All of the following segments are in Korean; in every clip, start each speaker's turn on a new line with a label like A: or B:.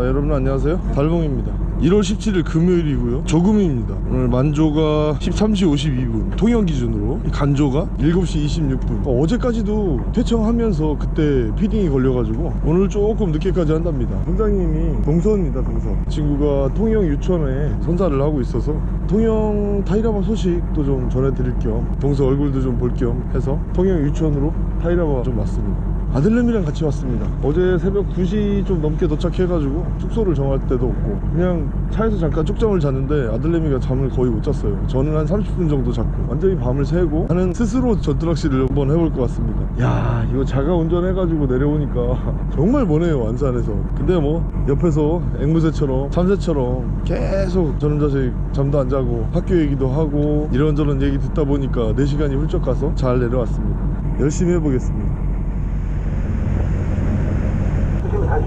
A: 아, 여러분 안녕하세요. 달봉입니다. 1월 17일 금요일이고요. 조금입니다. 오늘 만조가 13시 52분 통영 기준으로. 간조가 7시 26분. 어, 어제까지도 퇴청하면서 그때 feeding이 걸려가지고 오늘 조금 늦게까지 한답니다. 선장님이 동서입니다 동서. 친구가 통영 유천에 선사를 하고 있어서 통영 타이라바 소식도 좀 전해드릴 겸 동서 얼굴도 좀 볼 겸 해서 통영 유천으로 타이라바 좀 왔습니다 아들내미랑 같이 왔습니다. 어제 새벽 2시 좀 넘게 도착해가지고 숙소를 정할 데도 없고 그냥 차에서 잠깐 쪽잠을 잤는데 아들내미가 잠을 거의 못 잤어요. 저는 한 30분 정도 잤고 완전히 밤을 새고 하는 스스로 전투낚시를 한번 해볼 것 같습니다. 야 이거 자가 운전해가지고 내려오니까 정말 머네요 안산에서. 근데 뭐 옆에서 앵무새처럼 참새처럼 계속 저놈 자식 잠도 안 자고 학교 얘기도 하고 이런저런 얘기 듣다 보니까 4시간이 훌쩍 가서 잘 내려왔습니다. 열심히 해보겠습니다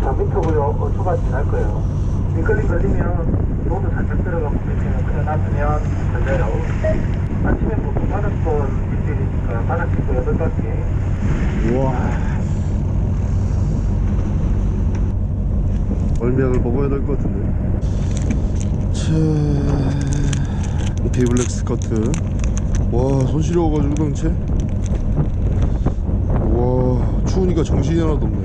B: 지금 44m고요. 어, 초반 지날 거예요. 밑걸림 걸리면 rod 살짝 들어가고 그러면 그냥 놔두면 걸려요. 아침에 보통 바닷돈 일주일이니까 바닷 기도 8바퀴.
A: 우와 얼미약을 먹어야 될 것 같은데 차... 비블랙 스커트 와 손시려워가지고 당체 와 추우니까 정신이 하나도 없네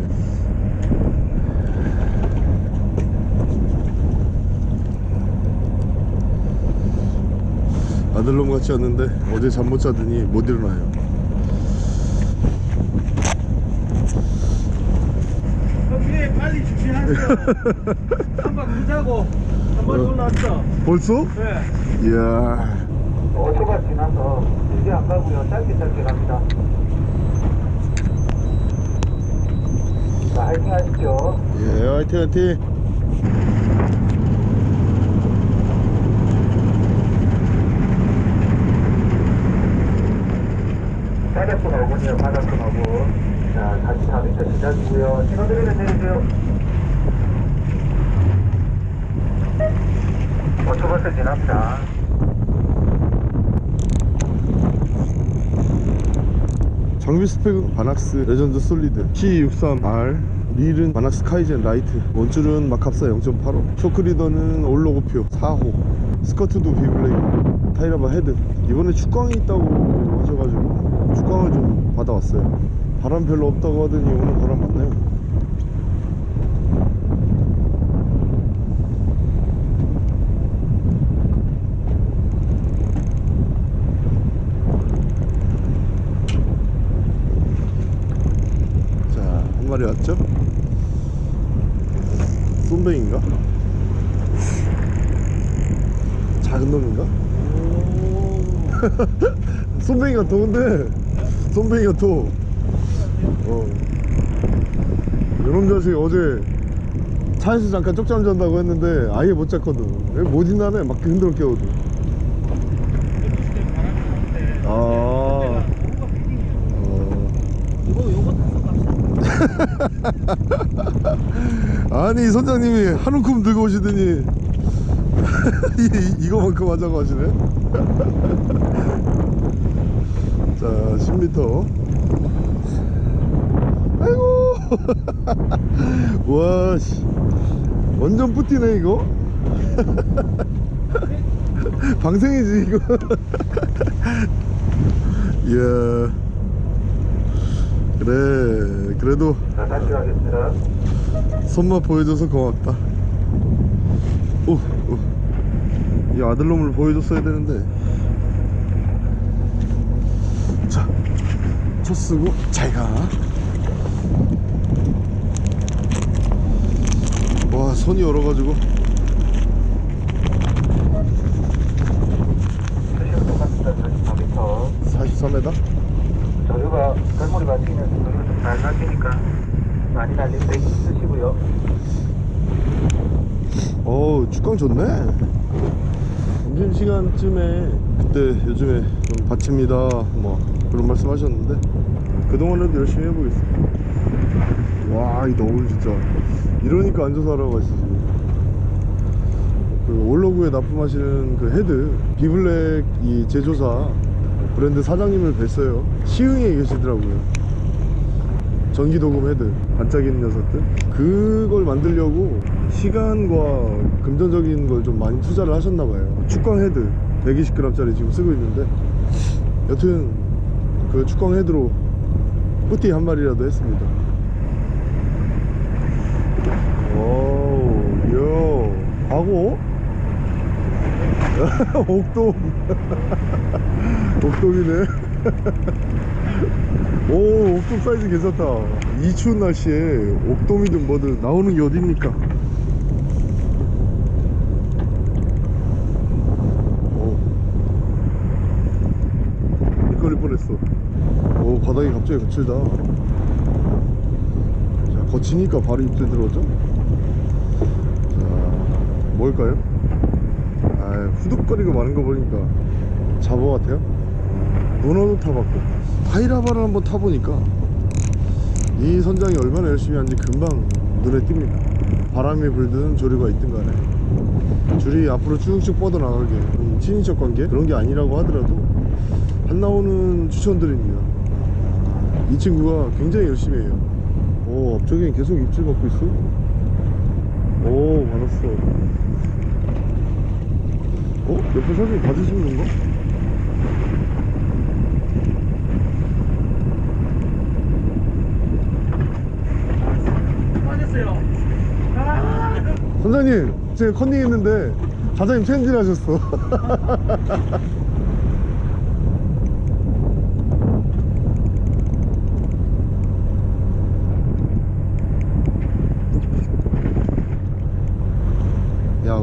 A: 아들놈 같지 않는데 어제 잠 못 자더니 못 일어나요
B: 그래 빨리 주시하세요. 한번 보자고. 한번 올라왔어.
A: 벌써?
B: 네.
A: 이야
B: 5초가 지나서 길게 안 가고요. 짧게 짧게 갑니다. 자, 화이팅 하십시오.
A: 예 화이팅 화이팅
B: 바닷돈 5분이요. 바닷돈 5분. 자, 44m 시작이고요. 신호등에는 내리세요. 5초 벌써 지납니다.
A: 장비 스펙은 바낙스 레전드 솔리드 C63R 릴은 바낙스 카이젠 라이트 원줄은 마캅사 0.85 쇼크리더는 올로고표 4호 스커트도 비블랙 타이라바 헤드 이번에 축광이 있다고 하셔가지고 축광을 좀 받아왔어요 바람 별로 없다고 하더니 오늘 바람 많네요 자, 한 마리 왔죠? 쏨뱅인가? 작은 놈인가? 쏨뱅이 같아, 근데. 쏨뱅이 같아. 어. 이놈 자식 어제 차에서 잠깐 쪽잠 잔다고 했는데 아예 못 잤거든. 못 있나네? 막 흔들어 깨워도. 아. 어. 아니 선장님이 한 움큼 들고 오시더니 이, 이거만큼 하자고 하시네 자 10m 아이고. 와씨. 완전 뿌티네 이거. 방생이지 이거. 이야. 그래 그래도. 손맛 보여줘서 고맙다. 오, 오. 이 아들놈을 보여줬어야 되는데 첫 쓰고 잘가 와 손이 얼어가지고
B: 수시로 똑같습니다. 44m.
A: 44m
B: 저류가 갈머리 맞으면 저류 좀잘 가시니까 많이 날린 브레이크 쓰시고요.
A: 어우 축광 좋네 점심시간쯤에 그때 요즘에 좀 바칩니다 뭐 그런 말씀 하셨는데 그동안에도 열심히 해보겠습니다. 와 이 너울 진짜 이러니까 앉아서 하라고 하시지. 그 올로그에 납품하시는 그 헤드 비블랙 이 제조사 브랜드 사장님을 뵀어요. 시흥에 계시더라고요. 전기도금 헤드 반짝이는 녀석들. 그걸 만들려고 시간과 금전적인 걸 좀 많이 투자를 하셨나봐요. 축광 헤드 120g짜리 지금 쓰고 있는데 여튼 그 축광 헤드로 뿌띠 한 마리라도 했습니다. 오우 요 하고 옥돔. 옥돔이네. 오 옥돔 사이즈 괜찮다. 이 추운 날씨에 옥돔이든 뭐든 나오는 게 어딥니까 오 미끌릴 뻔했어 갑자기 거칠다. 자 거치니까 바로 입질 들어오죠? 자 뭘까요? 아 후둑거리고 마는 거 보니까 잡어 같아요? 문어도 타봤고. 파이라바를 한번 타보니까 이 선장이 얼마나 열심히 하는지 금방 눈에 띕니다. 바람이 불든 조류가 있든 간에. 줄이 앞으로 쭉쭉 뻗어나가게. 이 친인척 관계? 그런 게 아니라고 하더라도 한 나오는 추천드립니다 이 친구가 굉장히 열심히 해요 오 앞쪽에 계속 입질 받고 있어 오 받았어 어? 옆에 사진 봐주시는 건가? 선장님 지금 컨닝 했는데 사장님 체인지를 하셨어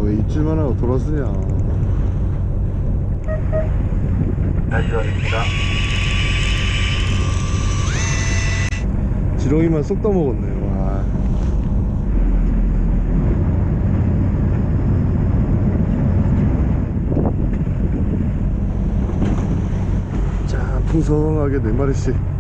A: 왜 입질만 하고 돌아서냐
B: 다시 가겠습니다.
A: 지렁이만 쏙 떠먹었네 와 자, 풍성하게 네 마리씩.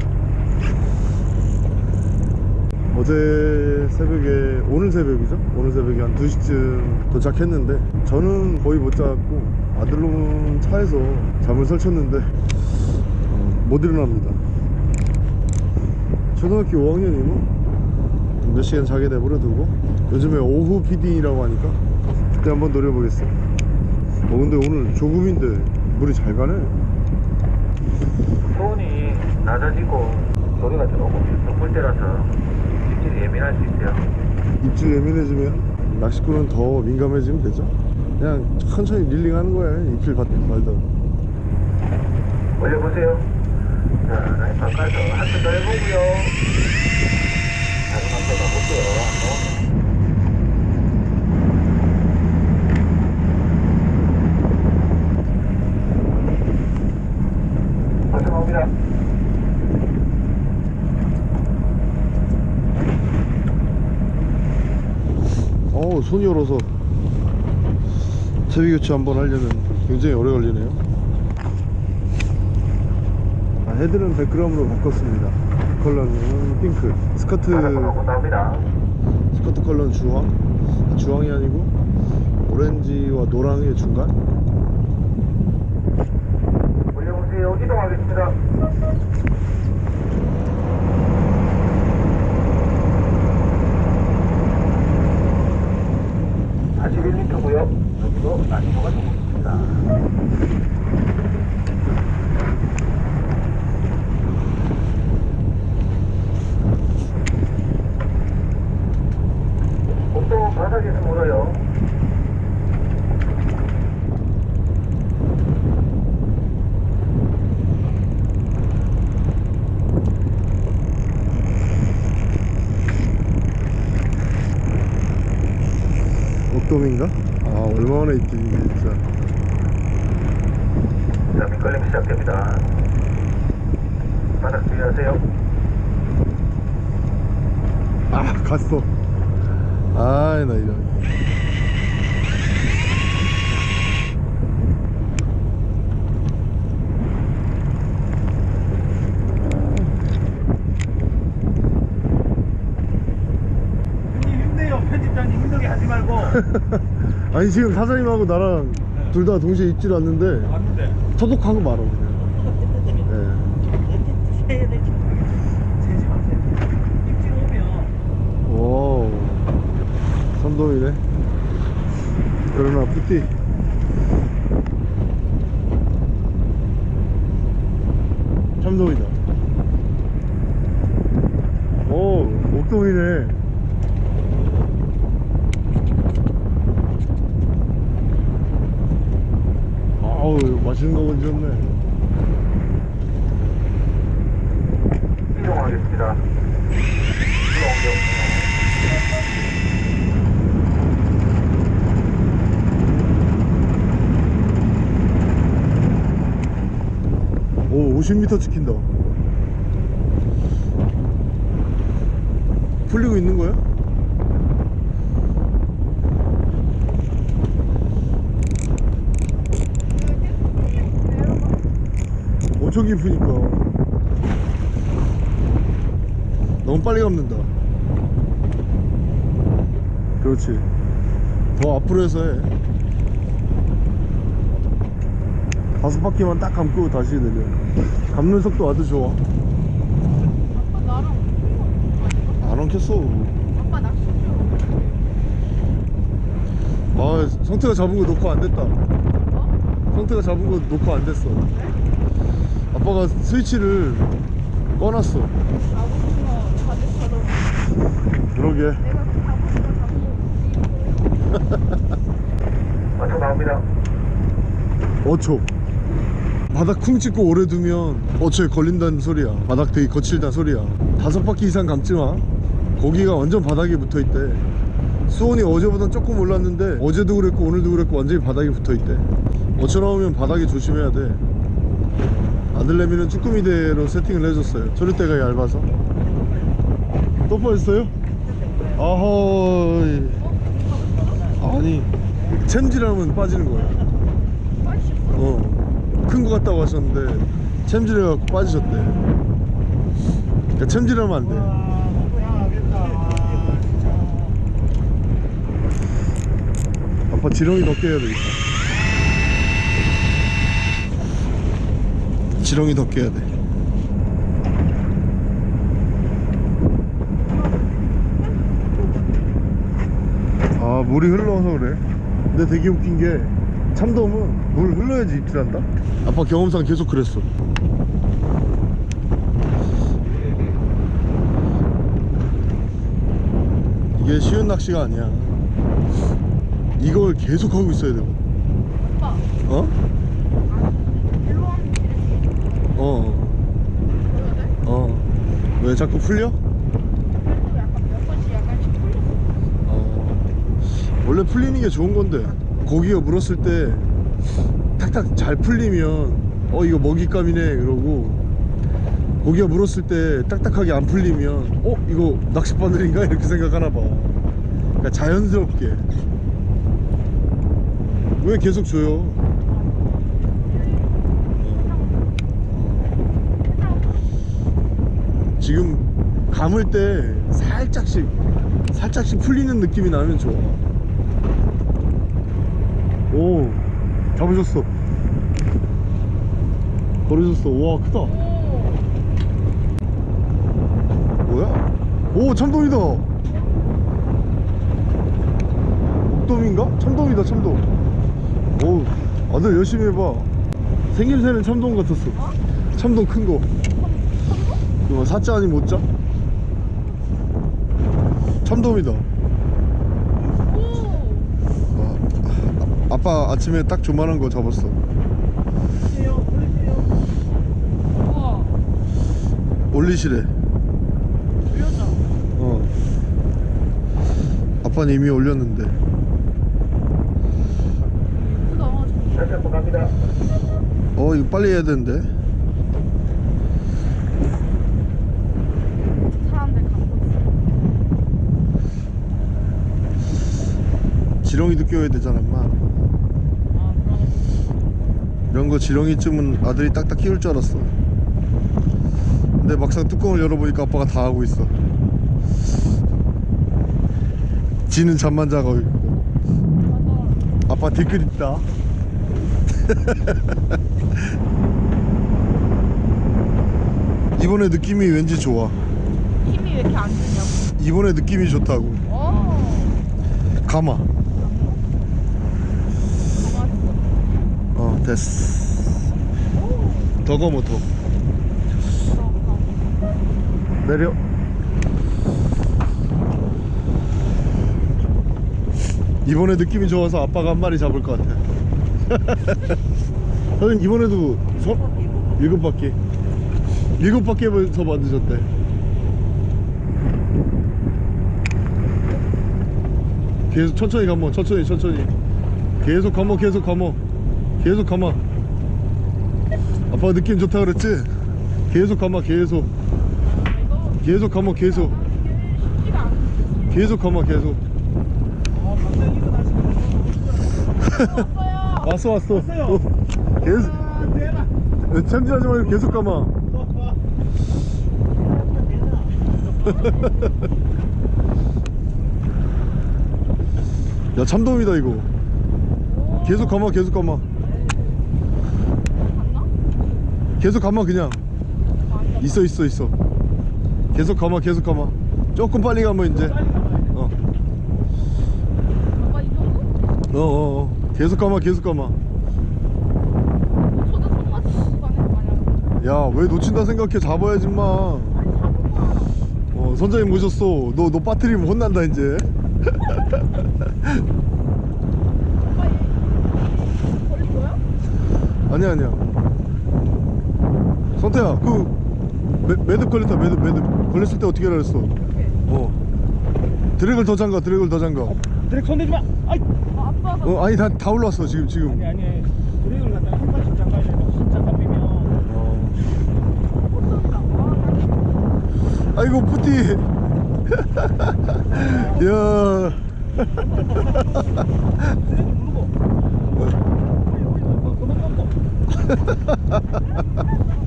A: 어제 새벽에, 오늘 새벽이죠? 오늘 새벽에 한 2시쯤 도착했는데, 저는 거의 못 잤고, 아들놈은 차에서 잠을 설쳤는데, 어, 못 일어납니다. 초등학교 5학년이면 몇 시간 자게 내버려 두고, 요즘에 오후 피딩이라고 하니까, 그때 한번 노려보겠어요. 어, 근데 오늘 조금인데, 물이 잘 가네.
B: 손이 낮아지고 소리가 조금 덮을 때라서 입질이 예민할 수 있어요.
A: 입질 예민해지면 낚시꾼은 더 민감해지면 되죠 그냥 천천히 릴링하는 거예요 입질 받 말다
B: 올려보세요. 자, 라인 바꿔서 한번 더 해보고요. 다른 한번 가볼게요. 안 나오네. 벌써 나옵니다.
A: 손이 얼어서 채비 교체 한번 하려면 굉장히 오래 걸리네요. 아, 헤드는 100g으로 바꿨습니다. 컬러는 핑크. 스커트. 스커트 컬러는 주황. 아, 주황이 아니고 오렌지와 노랑의 중간
B: 올려보세요. 이동하겠습니다. 다시 1m고요. 여기도 난이도가 조금 있습니다. 보통 바닥에서 물어요.
A: 옥돔인가? 아 얼마나 입질인지 진짜
B: 자, 밑걸림 시작됩니다. 바닥 주의하세요.
A: 아 갔어 아이 나 이런
B: 형님 힘내요. 편집장님 힘들게 하지 말고.
A: 아니 지금 사장님하고 나랑 둘다 동시에 입질 왔는데
B: 맞는데.
A: 소독하고 말아 그냥.
B: 오면
A: 오 선동이 참돔이네. 그러나 뿌띠. 참돔이다. 오 옥돔이네 맛있는 거 건졌네
B: 이동하겠습니다. 이동
A: 오 50m 찍힌다 풀리고 있는 거야? 엄청 깊으니까. 너무 빨리 감는다. 그렇지. 더 앞으로 해서 해. 다섯 바퀴만 딱 감고 다시 내려. 감는 속도 아주 좋아.
C: 아빠 나랑
A: 안 엉켰어.
C: 아빠 낚시
A: 좀아 성태가 잡은 거 녹화 안 됐다.
C: 어?
A: 성태가 잡은 거 녹화 안 됐어 아빠가 스위치를 꺼놨어. 그러게.
B: 맞춰 나옵니다.
A: 어초. 바닥 쿵 찍고 오래 두면 어초에 걸린다는 소리야. 바닥 되게 거칠다는 소리야. 다섯 바퀴 이상 감지 마. 고기가 완전 바닥에 붙어있대. 수온이 어제보단 조금 올랐는데 어제도 그랬고 오늘도 그랬고 완전히 바닥에 붙어있대. 어초 나오면 바닥에 조심해야 돼 아들내미는 쭈꾸미대로 세팅을 해줬어요. 조리대가 얇아서. 또 빠졌어요? 아허 아니 챔질하면 빠지는 거야 어. 큰 거 같다고 하셨는데 챔질해갖고 빠지셨대. 그러니까 챔질하면 안돼. 아빠 지렁이 더 깨야 되겠다 지렁이 더 깨야 돼. 아 물이 흘러서 그래. 근데 되게 웃긴 게 참돔은 물 흘러야지 입질한다? 아빠 경험상 계속 그랬어. 이게 쉬운 낚시가 아니야. 이걸 계속 하고 있어야 돼
C: 아빠.
A: 어?
C: 일로 하면 이렇게
A: 어
C: 보여야 돼?
A: 어. 왜 자꾸 풀려?
C: 어.
A: 원래 풀리는 게 좋은 건데 고기가 물었을 때 탁탁 잘 풀리면 어 이거 먹잇감이네 그러고 고기가 물었을 때 딱딱하게 안 풀리면 어 이거 낚싯바늘인가 이렇게 생각하나 봐 그러니까 자연스럽게 왜 계속 줘요 어. 지금 감을 때 살짝씩 살짝씩 풀리는 느낌이 나면 좋아. 오 잡으셨어. 걸으셨어. 와 크다.
C: 오
A: 뭐야? 오 참돔이다. 목돔인가? 참돔이다 참돔. 오 아들 열심히 해봐. 생김새는 참돔 같았어. 참돔 큰거. 이거 사자 아니면 못자? 참돔이다.
C: 오
A: 아, 아, 아빠 아침에 딱 조만한 거 잡았어. 올리시래. 어. 아빠는 이미 올렸는데. 어 이거 빨리 해야 되는데
C: 사람들 갖고 있어
A: 지렁이도 끼워야 되잖아 엄마. 이런 거 지렁이쯤은 아들이 딱딱 끼울 줄 알았어. 근데 막상 뚜껑을 열어보니까 아빠가 다 하고 있어. 지는 잠만 자고 있고. 아빠 댓글 있다. 이번에 느낌이 왠지 좋아.
C: 힘이 왜 이렇게 안 주냐고?
A: 이번에 느낌이 좋다고.
C: 오
A: 가마
C: 가만있어.
A: 어 됐어. 더 가마 더. 내려. 이번에 느낌이 좋아서 아빠가 한 마리 잡을 것 같아. 선생님 이번에도 서, 일곱 바퀴. 일곱 바퀴에서 만드셨대. 계속 천천히 감어 천천히 천천히. 계속 감어 계속 감어 계속 감어 아빠가 느낌 좋다 그랬지? 계속 감어 계속. 계속 감어 계속. 계속 감어 계속. 왔어 왔어. 어, 계속. 참지하지 말고 계속 감아 야 참돔이다 이거. 계속 감아 계속 감아 계속 감아 그냥 있어 있어 있어 계속 감아 계속 감아 조금 빨리 감아 이제 어.
C: 정도?
A: 어, 어, 어. 계속 감아 계속 감아
C: 저도 손맛 가네 만약.
A: 야왜 놓친다 생각해 잡아야지 마. 어, 선장님 모셨어 너 너 빠뜨리면 혼난다 이제? 아니야 아니야 성태야 그 매, 매듭 걸렸다 매듭 매듭 걸렸을 때 어떻게 하라 그랬어 어 드랙을 더 잠가 드랙을 더 잠가
D: 드랙 손대지 마. 아이.
C: 아, 아빠가
A: 어 아니 다, 다 올라왔어 지금 지금
D: 아니 아니. 드랙을 갖다 한 번씩 잠가야 빼면.
A: 어.
C: 아,
A: 아이고 푸티 야
D: 드랙을 누르고.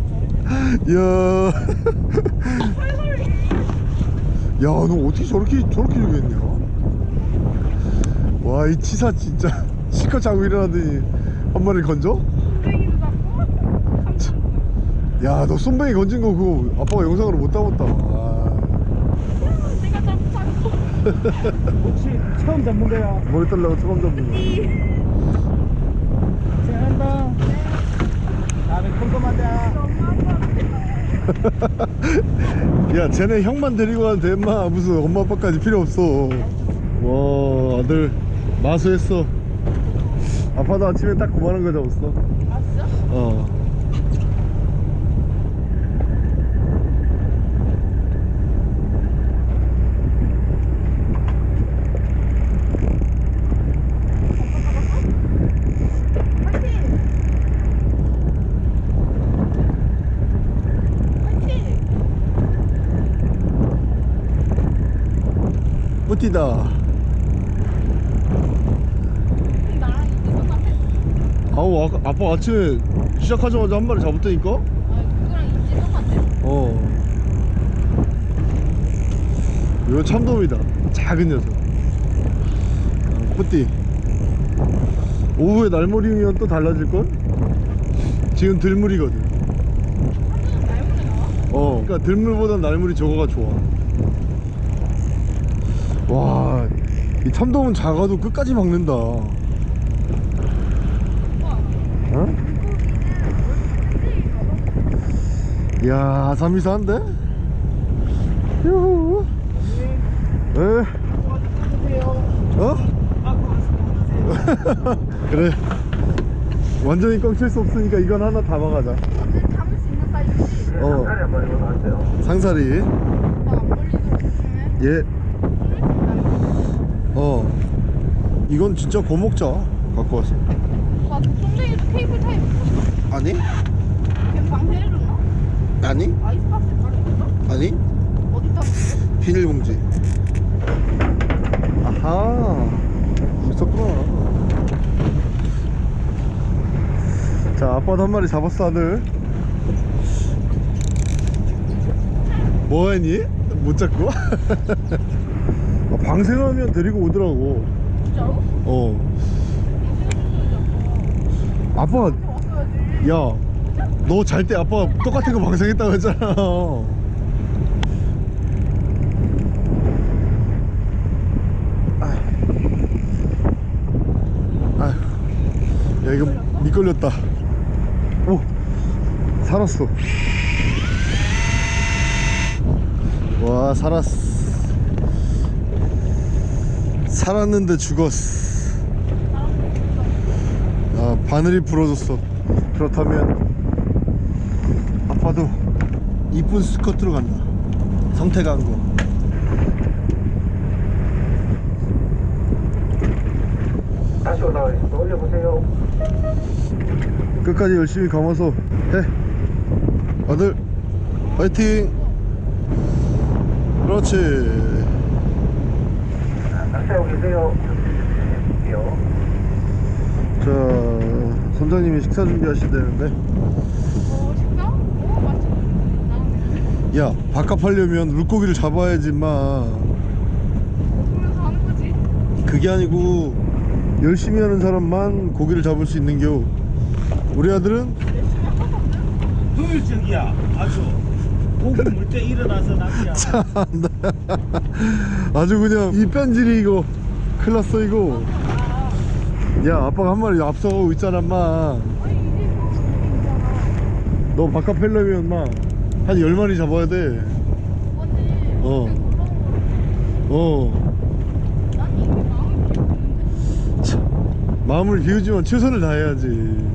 A: 야. 야, 너 어떻게 저렇게 저렇게 죽였냐? 와, 이 치사 진짜 실컷 자고 일어나더니 한 마리 건져?
C: 땡이도 잡고.
A: 야, 너 손뱅이 건진 거 그거 아빠가 영상으로 못 담았다. 아,
C: 내가 잡고.
D: 혹시 처음 잡는 거야?
A: 머리 떨려고 처음 잡는
D: 생각한다. 꼼꼼하자.
A: 거. 야, 쟤네 형만 데리고 가도 돼, 마 무슨 엄마 아빠까지 필요 없어. 와, 아들 마수했어. 아빠도 아침에 딱 그만한 거 잡았어.
C: 아 진짜?
A: 어.
C: 똑같아.
A: 아우 아까, 아빠 아침에 시작하자마자 한 마리 잡았다니까?
C: 아 그거랑 이제 똑같아.
A: 어 이거 참돔이다 작은 녀석 어, 뿌띠 오후에 날물이면 또 달라질걸? 지금 들물이거든
C: 나와?
A: 어 그러니까 들물보단 날물이 저거가 좋아 와 이 참돔은 작아도 끝까지 막는다. 어? 이야 삼이사한데? 유후 에? 어? 그래 완전히 꽉찰 수 없으니까 이건 하나 담아가자
C: 완전 담을 수 있는 사이즈지?
A: 어.
B: 상사리 한번.
A: 상사리
C: 조심해.
A: 예. 어 이건 진짜 고목자 갖고 왔어
C: 오빠 똥쟁이도 케이블 타입.
A: 아니
C: 걔 방해해줬나?
A: 아니
C: 아이스박스 가려줬어?
A: 아니
C: 어디다?
A: 비닐봉지 아하 있었구나 자 아빠도 한 마리 잡았어 아들 뭐하니? 못 잡고? 아, 방생하면 데리고 오더라고 어. 아빠 야너 잘 때 아빠 똑같은 거 방생했다고 했잖아. 아휴. 야 이거 미끌렸다. 오 살았어. 와 살았어. 살았는데 죽었어. 아 바늘이 부러졌어. 그렇다면 아빠도 이쁜 스커트로 간다. 한거.
B: 다시 올라가겠습니다. 올려보세요.
A: 끝까지 열심히 감아서 해. 아들 파이팅! 그렇지
B: 계세요.
A: 자 선장님이 식사 준비하시대는데
C: 어, 식당? 어, 맞지? 나오네.
A: 야 바깥 하려면 물고기를 잡아야지 마
C: 그러면서 하는 거지?
A: 그게 아니고 열심히 하는 사람만 고기를 잡을 수 있는 겨 우리 아들은
D: 효율적이야. 아주. 고기 물때 일어나서 낚시야.
A: 아주 그냥 이 편질이 이거 큰일 났어 이거 야 아빠가 한 마리 앞서가고 있잖아 마
C: 아니, 이제 뭐 수능이잖아.
A: 너 바깥 펠려면 막한 10마리 잡아야 돼. 어.
C: 그냥
A: 어.
C: 마음을
A: 비우지만 최선을 다해야지.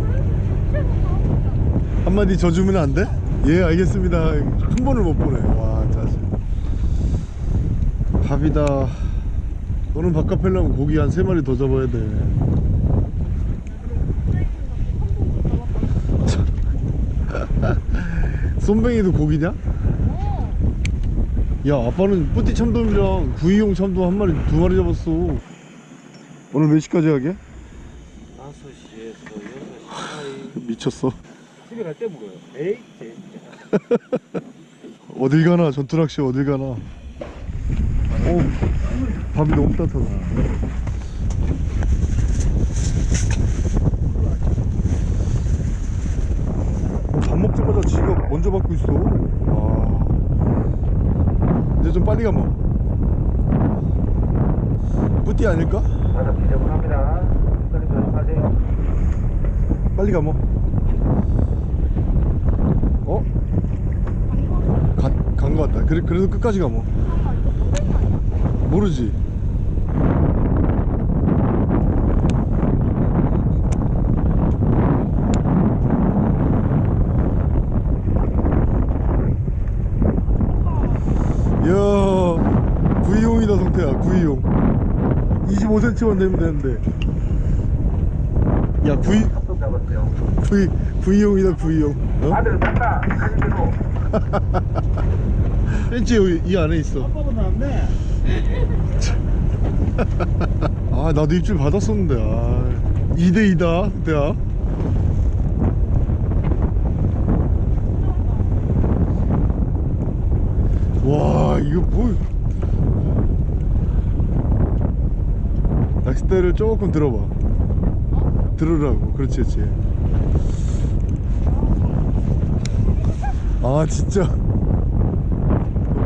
A: 한마디 저 주면 안 돼? 예, 알겠습니다. 한 번을 못 보네. 와. 밥이다. 너는 바깥 펠려면 고기 한세 마리 더 잡아야 돼. 쏨뱅이도 고기냐?
C: 어.
A: 야 아빠는 뿌띠 참돔이랑 구이용 참돔 한 마리 두 마리 잡았어 오늘 몇 시까지 하게?
D: 5시에서 6시 사이.
A: 미쳤어
D: 집에 갈 때 먹어요. 에이, 제
A: 어딜 가나 전투낚시 어딜 가나 오 밥이 너무 따뜻하다. 어, 밥 먹자마자 지가 먼저 받고 있어. 와. 이제 좀 빨리 가면 뿌띠 아닐까?
B: 바닥 조심하세요.
A: 빨리 가면 어? 간거 같다. 그래, 그래도 끝까지 가면 모르지 이야 구이용이다 성태야 구이용 25cm만 되면 되는데 야 구이. 구이 구이용이다 구이용 어?
B: 아들 간다. 가지 대로.
A: 벤치 여기 이 안에 있어
D: 아빠보다 낫네.
A: 아 나도 입질 받았었는데 아. 2대2다 그때야 와 이거 뭐. 낚싯대를 조금 들어봐. 들으라고. 그렇지 그렇지. 아 진짜.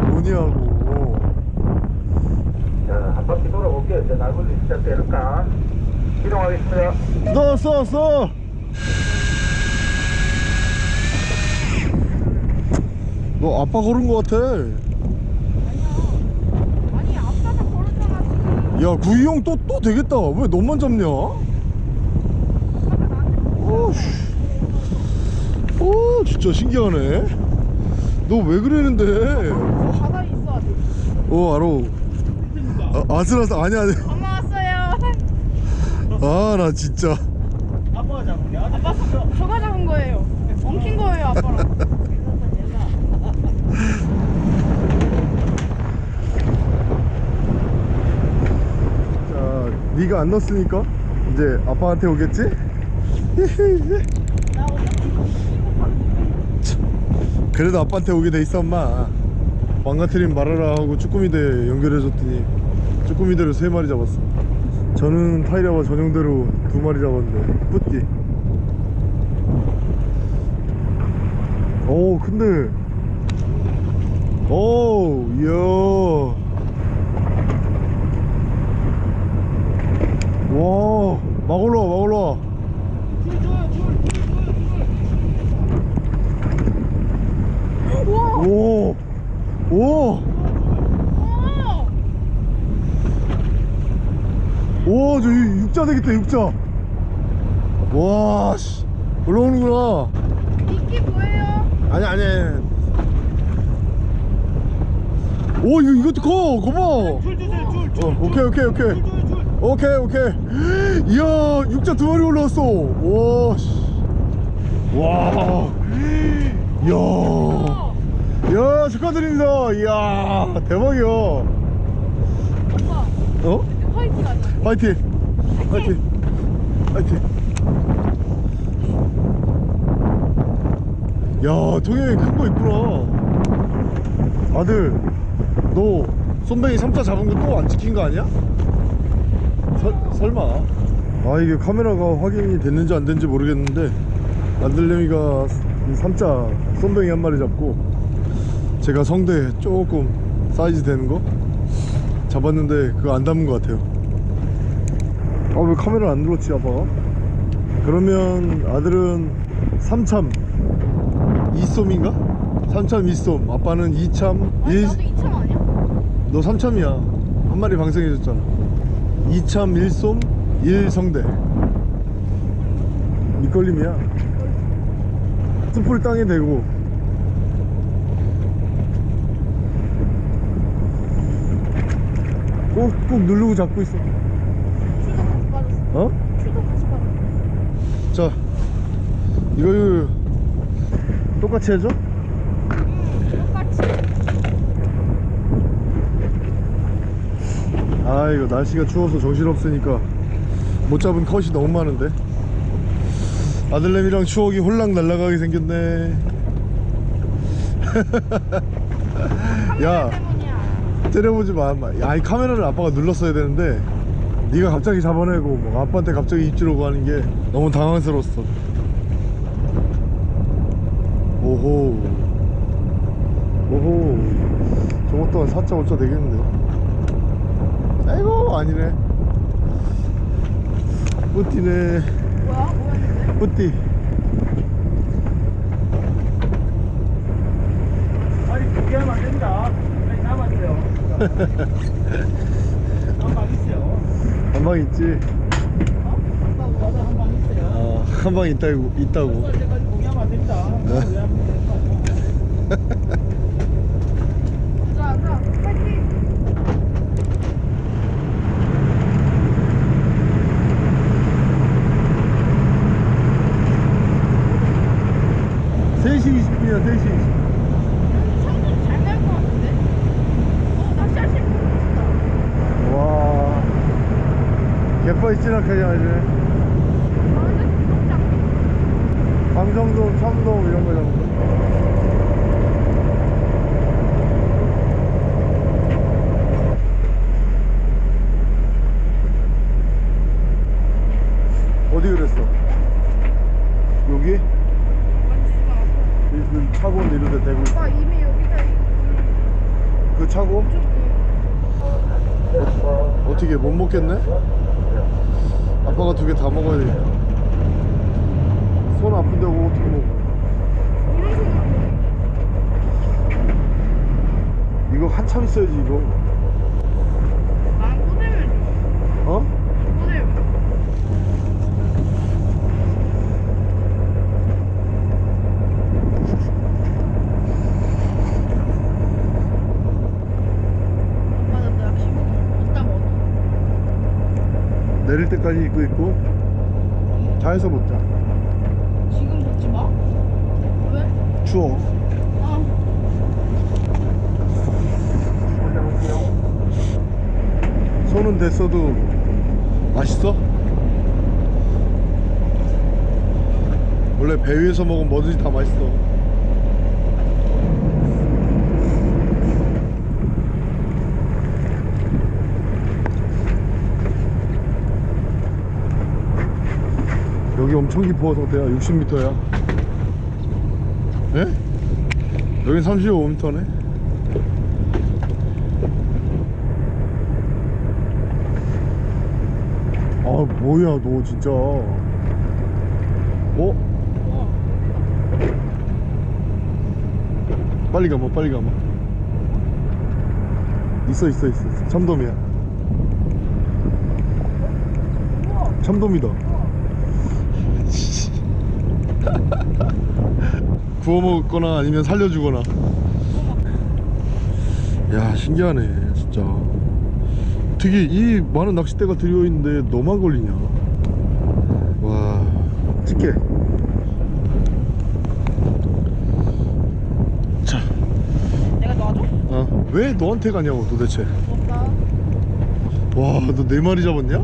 A: 뭐냐고
B: 자, 한 돌아볼게요. 이제 날굴리 시작될까? 이동하겠습니다.
A: 써, 써, 써. 너 아빠 걸은 거 같아.
C: 아니, 앞사자 걸었잖아, 지금.
A: 야, 구이 형 또, 또 되겠다. 왜 너만 잡냐? 오, 씨. 오, 진짜 신기하네. 너 왜 그러는데?
C: 바다에 있어, 아직.
A: 어, 알아. 아, 아슬아슬, 아니야, 아니야.
C: 엄마 왔어요.
A: 아, 나 진짜.
D: 아빠가 잡은 게
C: 아빠, 저, 저가 잡은 거예요. 엉킨 거예요, 아빠랑.
A: 자, 네가 안 넣었으니까 이제 아빠한테 오겠지? 그래도 아빠한테 오게 돼 있어 엄마 망가트림 말아라 하고 쭈꾸미대 연결해줬더니 쭈꾸미대로 세 마리 잡았어. 저는 타이라와 전용대로 두 마리 잡았는데 뿌띠. 오 근데. 오 이야. 올라와 막 올라와 오! 오!
C: 오!
A: 오, 저 육- 육자 되겠다, 육자. 와, 씨. 올라오는구나.
C: 이게 뭐예요?
A: 아니, 아니. 오, 이거, 이것도 커. 거봐.
D: 줄 주세요 줄 줄.
A: 어, 오케이, 오케이, 오케이.
D: 줄, 줄, 줄.
A: 오케이, 오케이. 이야, 육자 두 마리 올라왔어. 와, 씨. 와. 이야.
C: 어,
A: 이야, 축하드립니다. 이야, 대박이야.
C: 오빠
A: 어?
C: 화이팅 하자.
A: 화이팅! 화이팅! 화이팅! 야, 동영이 큰거 있구나. 아들, 너 쏨뱅이 3자 잡은 거 또 안 찍힌 거 아니야? 설, 설마. 아, 이게 카메라가 확인이 됐는지 안 됐는지 모르겠는데, 아들내미가 3자 쏨뱅이 한 마리 잡고, 제가 성대 조금 사이즈 되는 거 잡았는데, 그거 안 담은 것 같아요. 아왜 카메라 안 눌렀지 아빠가? 그러면 아들은 3참. 2쏨인가? 3참 2쏨 아빠는 2참.
C: 아니
A: 1...
C: 나도 2참 아니야?
A: 너 3참이야. 한 마리 방생해줬잖아. 2참 1쏨 1성대. 밑걸림이야. 스풀 땅에 대고. 꼭꼭 누르고 잡고 있어
C: 어.
A: 자 이거 똑같이 해줘?
C: 똑같이.
A: 아 이거 날씨가 추워서 정신없으니까 못 잡은 컷이 너무 많은데 아들내미랑 추억이 홀랑 날아가게 생겼네 야. 때려보지 마 마. 야, 이 카메라를 아빠가 눌렀어야 되는데 네가 갑자기 잡아내고 뭐 아빠한테 갑자기 입질 오고 하는 게 너무 당황스러웠어 오호 오호 저것 또한 4자 5자 되겠는데 아이고 아니네 뿌띠네
C: 뭐야?
A: 뿌띠
D: 아니 그게 하면 안 됩니다. 아니 남았어요. 한방 있어요.
A: 한 방 있지
C: 어? 뭐?
D: 한방.
A: 아, 한방 있다고 있다고
D: 쏠 때까지 공개하면 안 됩니다. 왜 하면 됩니까?
C: 자, 자, 파이팅.
A: 3시 20분이야 3시 20분
C: 성분 잘날것 같은데? 어, 낚시할 수 있다.
A: 와 아주
C: 아, 근데 구독자.
A: 강정동 참동 이런 거거 어디 그랬어? 여기? 이- 그 차고 이런 데 대고 있어.
C: 오빠 이미 여기다
A: 이그 차고?
C: 좀
A: 어떻게 못 먹겠네? 아빠가 두 개 다 먹어야 되겠다. 손 아픈다고 어떻게 먹어. 이거 한참 있어야지 이거
C: 나는 꼬들면 줘.
A: 어?
C: 꼬들면. 오빠 나도 낚시복 이따 먹어.
A: 내릴 때까지 입고 있고 차에서 먹자
C: 지금 먹지 마. 왜?
A: 추워
C: 아,
A: 손은 됐어도 맛있어? 원래 배 위에서 먹으면 뭐든지 다 맛있어 엄청 깊어 성태야 60m야 예? 여긴 35m네 아 뭐야 너 진짜 어? 빨리 가봐 빨리 가봐 있어 있어 있어. 참돔이야 참돔이다 구워 먹거나 아니면 살려주거나 야 신기하네 진짜 되게 이 많은 낚싯대가 들여있는데 너만 걸리냐 와 찍게 자
C: 내가 놔줘?
A: 어, 왜 너한테 가냐고 도대체
C: 없다.
A: 와너 네 마리 잡았냐?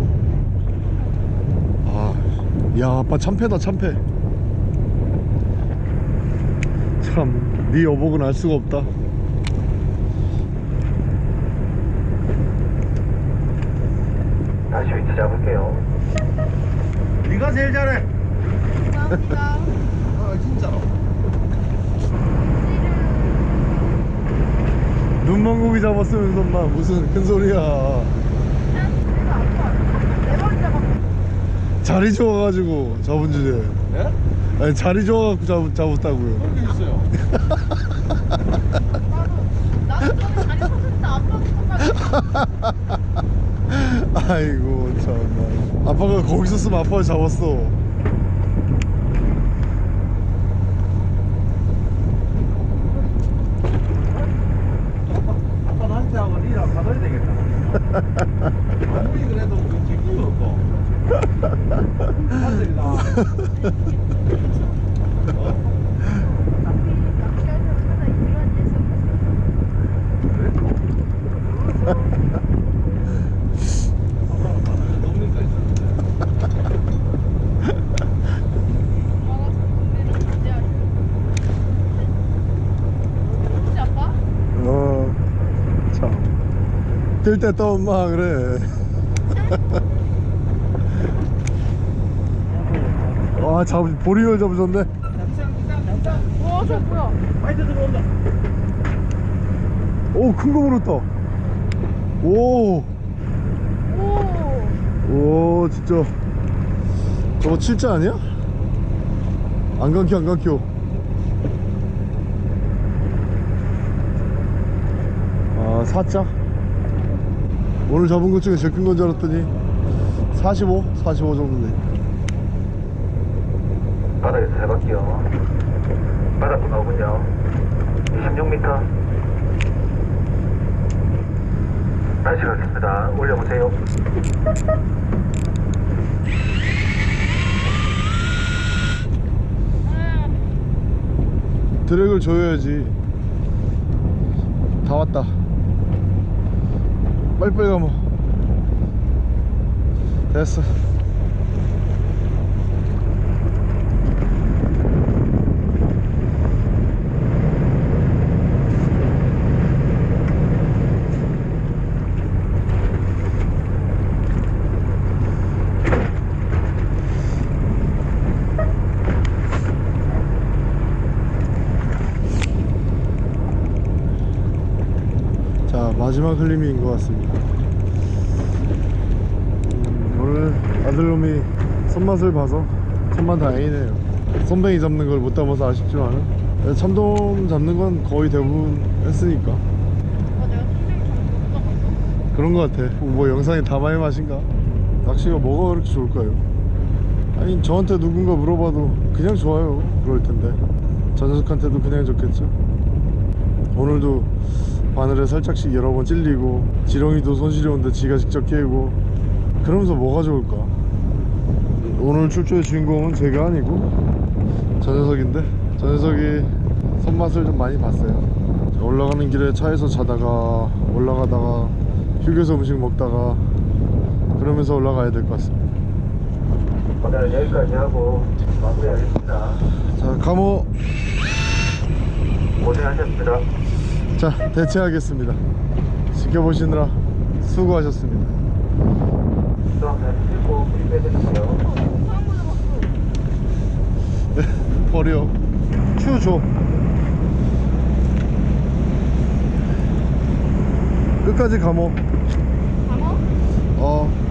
A: 아야 아빠 참패다 참패 참 네 여복은 알 수가 없다
B: 다시 위치 잡을게요.
D: 네가 제일 잘해.
C: 감사합니다.
D: 아 진짜로.
A: 눈만 고기 잡았으면서 막 무슨 큰 소리야.
C: 네번 잡았어.
A: 자리 좋아가지고 잡은 주제
D: 예?
A: 아니 자리 좋아갖고 잡, 잡았다고요
D: 그런 게 있어요.
C: 나도 저기 자리 섰는데 똑같이.
A: 아이고 참나 아빠가 거기 있었으면 아빠가 잡았어
D: 아빠 나한테 하고 니랑 받아야 되겠다. 아무리 그래도 우리 제끼고 없고. 아들이다.
C: 낚시할 때마다 이런 일이
D: 농민가 있었는데.
C: 엄마가 정리를 언제 하셔? 혹시 아빠?
A: 어참뜰 때또 엄마 그래 와 잡, 보리를 잡으셨네
C: 와, 저 뭐야?
D: bite 들어온다.
A: 오큰 거 물었다 오
C: 오.
A: 오 진짜 저거 칠자 아니야? 안 감겨 안 감겨 아 4자 오늘 잡은 것 중에 제일 큰 건 줄 알았더니 45? 45 정도네
B: 바닥에서 해볼게요. 바닥도 나오군요. 26m. 다시 가겠습니다. 올려보세요.
A: 드랙을 줘야지 다 왔다 빨리빨리 가면 됐어 자 마지막 흘림인 것 같습니다. 음, 오늘 아들놈이 손맛을 봐서 천만 다행이네요. 손뱅이 잡는 걸 못 담아서 아쉽지만 참돔 잡는 건 거의 대부분 했으니까.
C: 아?
A: 그런 것 같아. 뭐 영상에 담아의 맛인가? 낚시가 뭐가 그렇게 좋을까요? 아니 저한테 누군가 물어봐도 그냥 좋아요. 그럴 텐데. 저 녀석한테도 그냥 좋겠죠? 오늘도 바늘에 살짝씩 여러 번 찔리고 지렁이도 손시려운데 지가 직접 깨고 그러면서 뭐가 좋을까 오늘 출조의 주인공은 제가 아니고 저 녀석인데 저 녀석이 손맛을 좀 많이 봤어요 올라가는 길에 차에서 자다가 올라가다가 휴게소 음식 먹다가 그러면서 올라가야 될 것 같습니다
B: 오늘 여기까지 하고 마무리하겠습니다.
A: 자 감호
B: 고생하셨습니다.
A: 자 대체하겠습니다 지켜보시느라
C: 수고하셨습니다 봤어.
A: 버려 큐 줘. 끝까지 감어
C: 강어?
A: 어